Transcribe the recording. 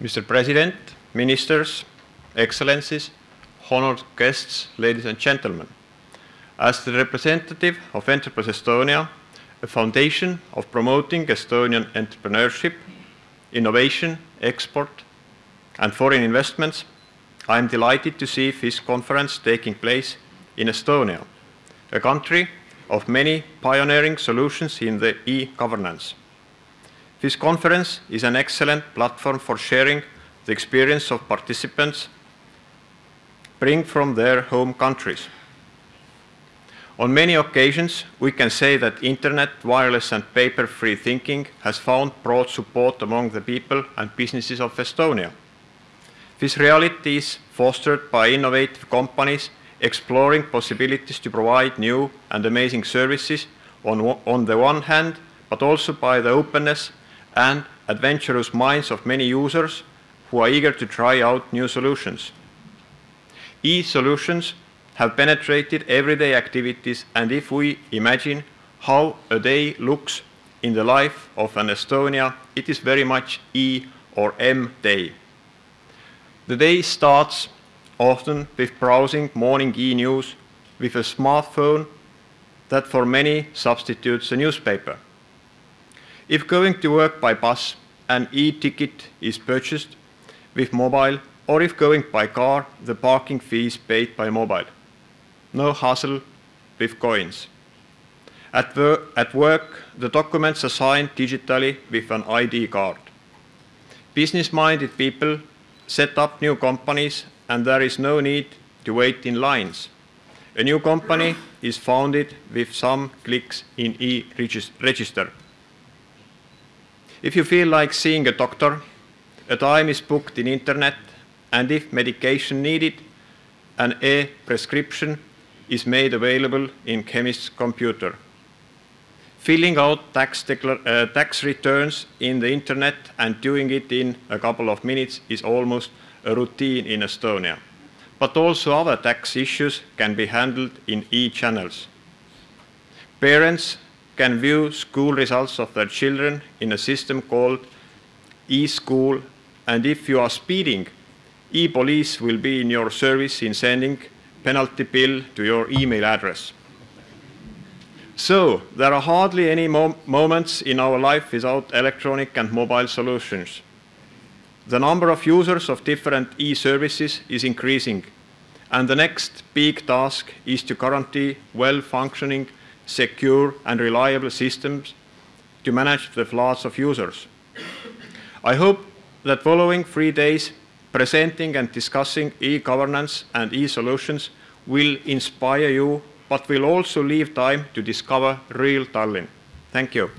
Mr. President, Ministers, Excellencies, honored guests, ladies and gentlemen. As the representative of Enterprise Estonia, a foundation of promoting Estonian entrepreneurship, innovation, export, and foreign investments, I am delighted to see this conference taking place in Estonia, a country of many pioneering solutions in the e-governance. This conference is an excellent platform for sharing the experience of participants bring from their home countries. On many occasions, we can say that internet, wireless and paper-free thinking has found broad support among the people and businesses of Estonia. This reality is fostered by innovative companies exploring possibilities to provide new and amazing services on, on the one hand, but also by the openness and adventurous minds of many users who are eager to try out new solutions. E-solutions have penetrated everyday activities and if we imagine how a day looks in the life of an Estonia, it is very much E or M day. The day starts often with browsing morning e-news with a smartphone that for many substitutes a newspaper. If going to work by bus, an e-ticket is purchased with mobile, or if going by car, the parking fee is paid by mobile. No hassle with coins. At, at work, the documents are signed digitally with an ID card. Business-minded people set up new companies and there is no need to wait in lines. A new company is founded with some clicks in e-register. If you feel like seeing a doctor, a time is booked in internet and if medication needed, an e-prescription is made available in chemist's computer. Filling out tax, uh, tax returns in the internet and doing it in a couple of minutes is almost a routine in Estonia. But also other tax issues can be handled in e-channels. Parents can view school results of their children in a system called e-school and if you are speeding, e-police will be in your service in sending penalty bill to your email address. So, there are hardly any mo moments in our life without electronic and mobile solutions. The number of users of different e-services is increasing, and the next big task is to guarantee well-functioning, secure and reliable systems to manage the floods of users. I hope that following three days, presenting and discussing e-governance and e-solutions will inspire you, but will also leave time to discover real Tallinn. Thank you.